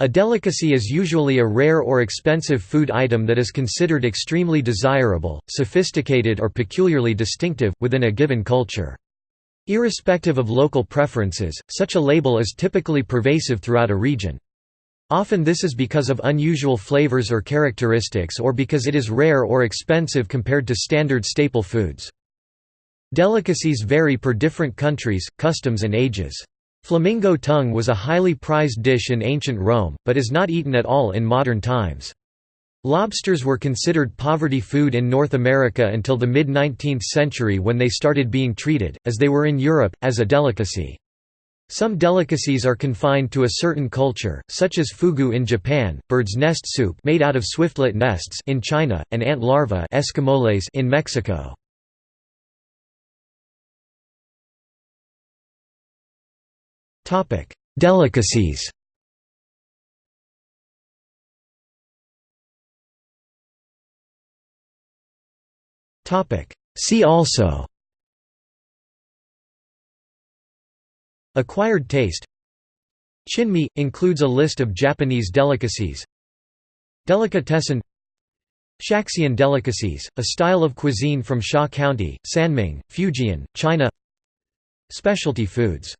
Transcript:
A delicacy is usually a rare or expensive food item that is considered extremely desirable, sophisticated or peculiarly distinctive, within a given culture. Irrespective of local preferences, such a label is typically pervasive throughout a region. Often this is because of unusual flavors or characteristics or because it is rare or expensive compared to standard staple foods. Delicacies vary per different countries, customs and ages. Flamingo tongue was a highly prized dish in ancient Rome, but is not eaten at all in modern times. Lobsters were considered poverty food in North America until the mid-19th century when they started being treated, as they were in Europe, as a delicacy. Some delicacies are confined to a certain culture, such as fugu in Japan, bird's nest soup made out of swiftlet nests in China, and ant larvae in Mexico. Delicacies. Topic: See also. Acquired taste. Chinmi – includes a list of Japanese delicacies. Delicatessen. Shaxian delicacies, a style of cuisine from Sha County, Sanming, Fujian, China. Specialty foods